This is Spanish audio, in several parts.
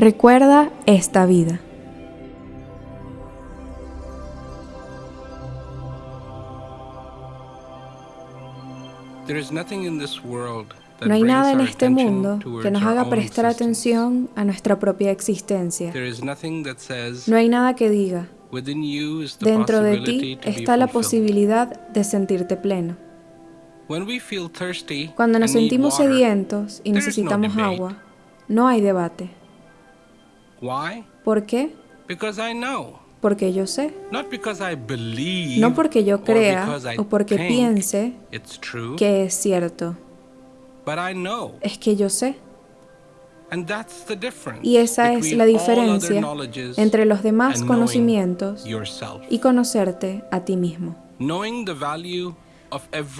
Recuerda esta vida. No hay nada en este mundo que nos haga prestar atención a nuestra propia existencia. No hay nada que diga, dentro de ti está la posibilidad de sentirte pleno. Cuando nos sentimos sedientos y necesitamos agua, no hay debate. ¿Por qué? Porque yo sé. No porque yo crea o porque piense que es cierto. Es que yo sé. Y esa es la diferencia entre los demás conocimientos y conocerte a ti mismo.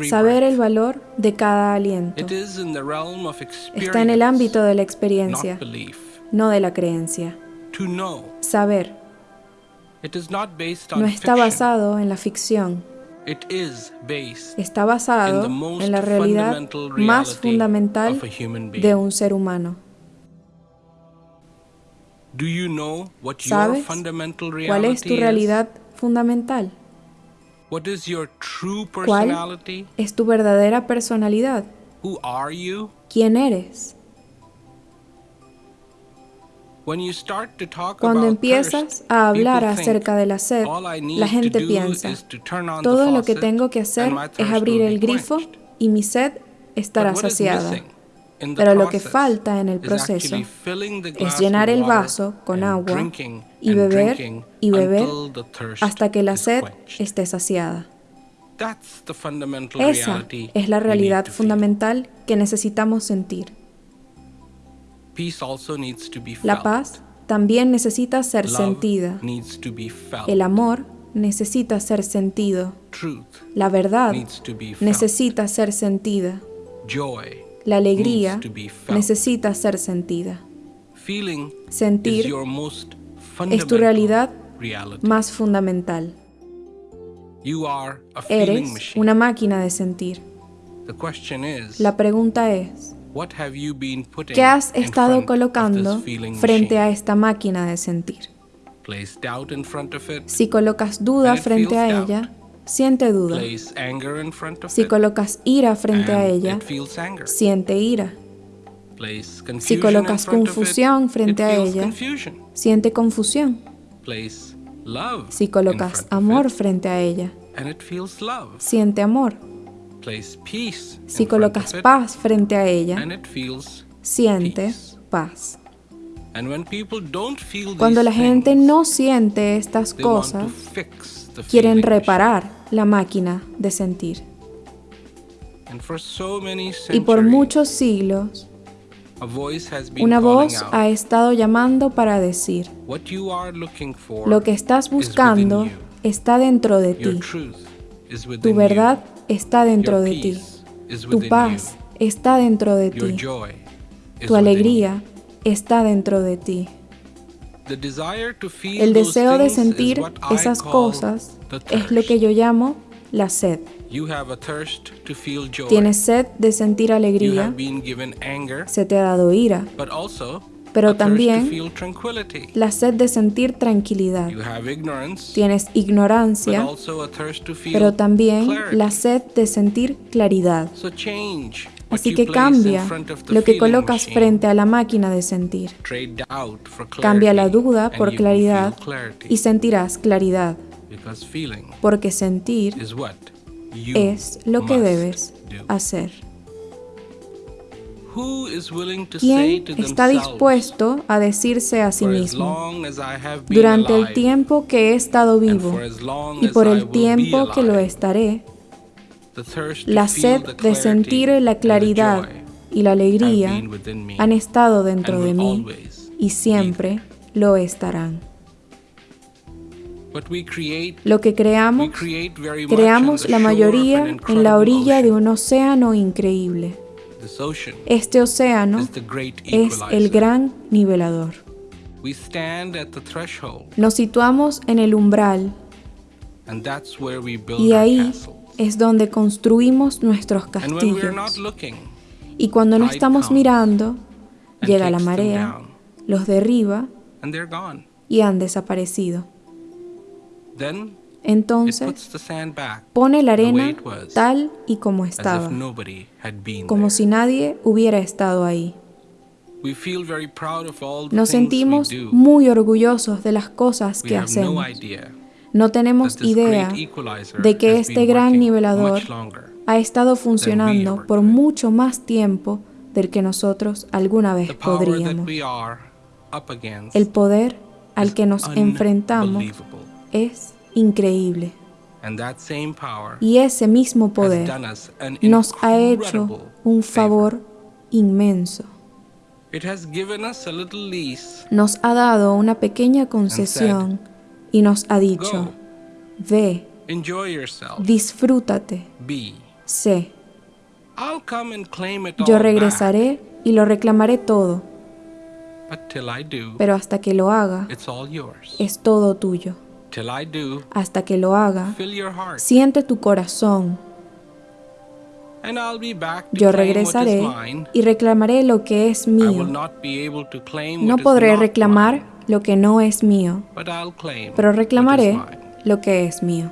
Saber el valor de cada aliento está en el ámbito de la experiencia, no de la creencia. Saber no está basado en la ficción, está basado en la realidad más fundamental de un ser humano. ¿Sabes cuál es tu realidad fundamental? ¿Cuál es tu verdadera personalidad? ¿Quién eres? Cuando empiezas a hablar acerca de la sed, la gente piensa, todo lo que tengo que hacer es abrir el grifo y mi sed estará saciada. Pero lo que falta en el proceso es llenar el vaso con agua y beber y beber hasta que la sed esté saciada. Esa es la realidad fundamental que necesitamos sentir. La paz también necesita ser sentida. El amor necesita ser sentido. La verdad necesita ser sentida. La alegría necesita ser sentida. Sentir es tu realidad más fundamental. Eres una máquina de sentir. La pregunta es, ¿qué has estado colocando frente a esta máquina de sentir? Si colocas duda frente a ella, siente duda. Si colocas ira frente a ella, siente ira. Si colocas confusión frente a ella, siente confusión. Si colocas amor frente a ella, siente amor. Si colocas paz frente a ella, siente paz. Cuando la gente no siente estas cosas, quieren reparar la máquina de sentir. Y por muchos siglos, una voz ha estado llamando para decir, lo que estás buscando está dentro de ti. Tu verdad está dentro de ti. Tu paz está dentro de ti. Tu alegría está dentro de ti. El deseo de sentir esas cosas es lo que yo llamo la sed. Tienes sed de sentir alegría, se te ha dado ira, pero también la sed de sentir tranquilidad. Tienes ignorancia, pero también la sed de sentir claridad. Así que cambia lo que colocas frente a la máquina de sentir. Cambia la duda por claridad y sentirás claridad. Porque sentir es lo que debes hacer. ¿Quién está dispuesto a decirse a sí mismo, durante el tiempo que he estado vivo y por el tiempo que lo estaré, la sed de sentir la claridad y la alegría han estado dentro de mí y siempre lo estarán. Lo que creamos, creamos la mayoría en la orilla de un océano increíble. Este océano es el gran nivelador. Nos situamos en el umbral y ahí es donde construimos nuestros castillos. Y cuando no estamos mirando, llega la marea, los derriba y han desaparecido. Entonces pone la arena tal y como estaba, como si nadie hubiera estado ahí. Nos sentimos muy orgullosos de las cosas que hacemos. No tenemos idea de que este gran nivelador ha estado funcionando por mucho más tiempo del que nosotros alguna vez podríamos. El poder al que nos enfrentamos es increíble. Y ese mismo poder nos ha hecho un favor inmenso. Nos ha dado una pequeña concesión y nos ha dicho, ve, disfrútate, sé. Yo regresaré y lo reclamaré todo. Pero hasta que lo haga, es todo tuyo. Hasta que lo haga, siente tu corazón. Yo regresaré y reclamaré lo que es mío. No podré reclamar lo que no es mío, pero reclamaré lo que es mío.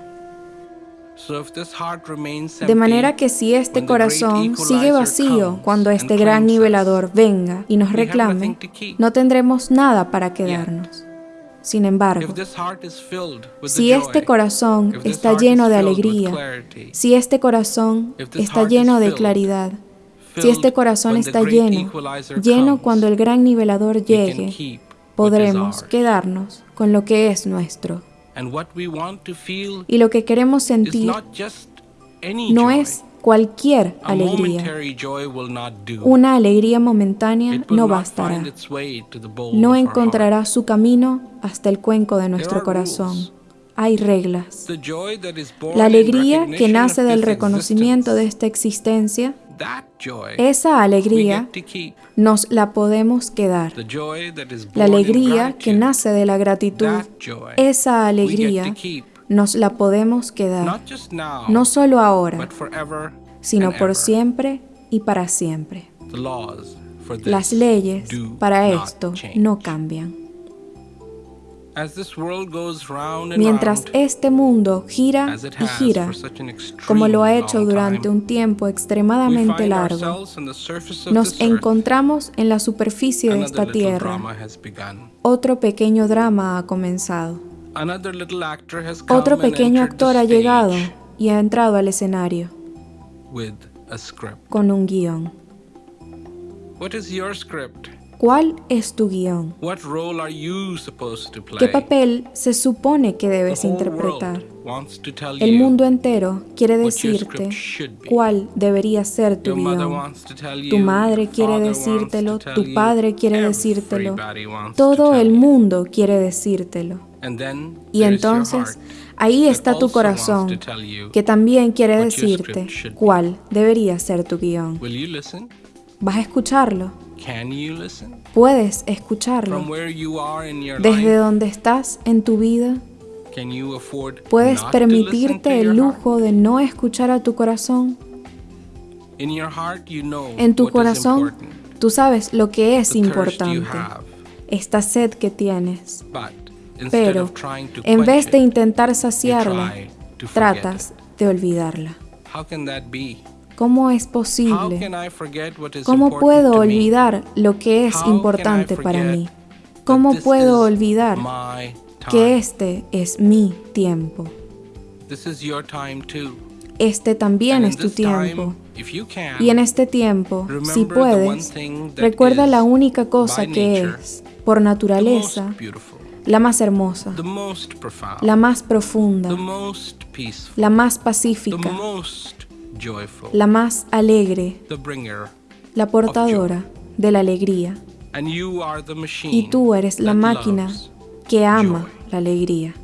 De manera que si este corazón sigue vacío cuando este gran nivelador venga y nos reclame, no tendremos nada para quedarnos. Sin embargo, si este corazón está lleno de alegría, si este corazón está lleno de claridad, si este corazón está lleno, lleno cuando el gran nivelador llegue, podremos quedarnos con lo que es nuestro. Y lo que queremos sentir no es cualquier alegría. Una alegría momentánea no bastará. No encontrará su camino hasta el cuenco de nuestro corazón. Hay reglas. La alegría que nace del reconocimiento de esta existencia esa alegría nos la podemos quedar. La alegría que nace de la gratitud, esa alegría nos la podemos quedar, no solo ahora, sino por siempre y para siempre. Las leyes para esto no cambian. Mientras este mundo gira y gira, como lo ha hecho durante un tiempo extremadamente largo, nos encontramos en la superficie de esta tierra. Otro pequeño drama ha comenzado. Otro pequeño actor ha llegado y ha entrado al escenario con un guion. ¿Cuál es tu guion? ¿Qué papel se supone que debes interpretar? El mundo entero quiere decirte cuál debería ser tu guion. Tu madre quiere decírtelo, tu padre quiere decírtelo, todo el mundo quiere decírtelo. Y entonces ahí está tu corazón, que también quiere decirte cuál debería ser tu guion. ¿Vas a escucharlo? ¿Puedes escucharlo? Desde donde estás en tu vida, ¿puedes permitirte el lujo de no escuchar a tu corazón? En tu corazón, tú sabes lo que es importante, esta sed que tienes. Pero, en vez de intentar saciarla, tratas de olvidarla. ¿Cómo es posible? ¿Cómo puedo olvidar lo que es importante para mí? ¿Cómo puedo olvidar que este es mi tiempo? Este también es tu tiempo. Y en este tiempo, si puedes, recuerda la única cosa que es, por naturaleza, la más hermosa, la más profunda, la más pacífica, la más alegre, la portadora de la alegría. Y tú eres la máquina que ama la alegría.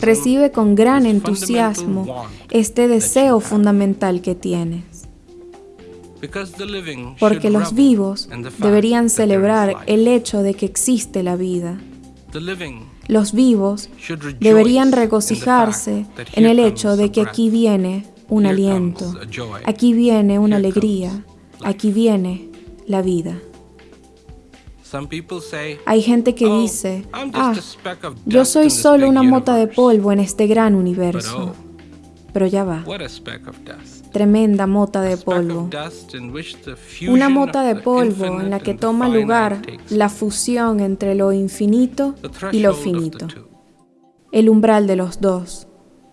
Recibe con gran entusiasmo este deseo fundamental que tienes. Porque los vivos deberían celebrar el hecho de que existe la vida. Los vivos deberían regocijarse en el hecho de que aquí viene un aliento, aquí viene una alegría, Aquí viene la vida. Hay gente que oh, dice, ah, yo soy solo una mota de polvo en este gran universo. Pero ya va. Tremenda mota de polvo. Una mota de polvo en la que toma lugar la fusión entre lo infinito y lo finito. El umbral de los dos.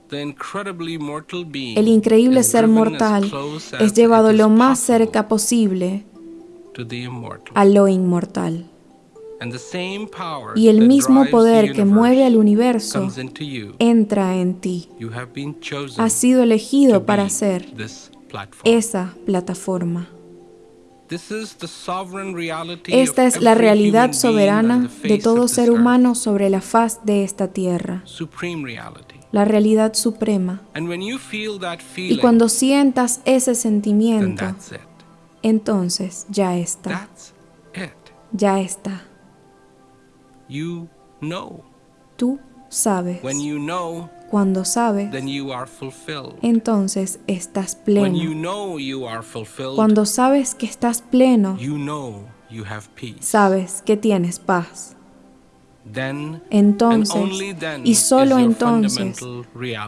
El increíble ser mortal es llevado lo más cerca posible a lo inmortal. Y el mismo poder que mueve al universo entra en ti. Has sido elegido para ser esa plataforma. Esta es la realidad soberana de todo ser humano sobre la faz de esta tierra. La realidad suprema. Y cuando sientas ese sentimiento, entonces ya está. Ya está. Tú sabes. Cuando sabes, entonces estás pleno. Cuando sabes que estás pleno, sabes que tienes paz. Entonces, y solo entonces,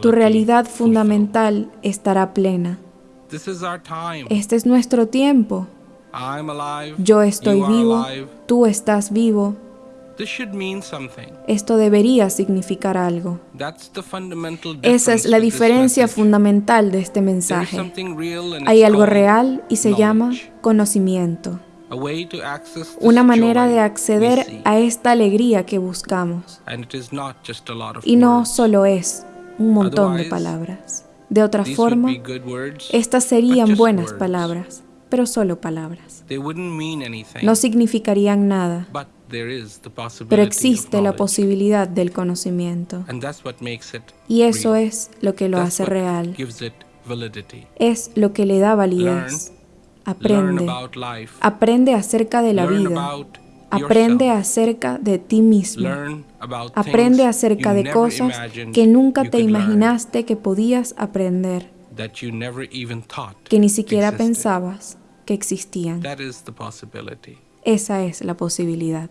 tu realidad fundamental estará plena. Este es nuestro tiempo. Yo estoy vivo, tú estás vivo. Esto debería significar algo. Esa es la diferencia fundamental de este mensaje. Hay algo real y se llama conocimiento. Una manera de acceder a esta alegría que buscamos. Y no solo es un montón de palabras. De otra forma, estas serían buenas palabras, pero solo palabras. No significarían nada, pero existe la posibilidad del conocimiento. Y eso es lo que lo hace real. Es lo que le da validez. Aprende. Aprende acerca de la vida. Aprende acerca de ti mismo. Aprende acerca de cosas que nunca te imaginaste que podías aprender, que ni siquiera pensabas que existían. Esa es la posibilidad.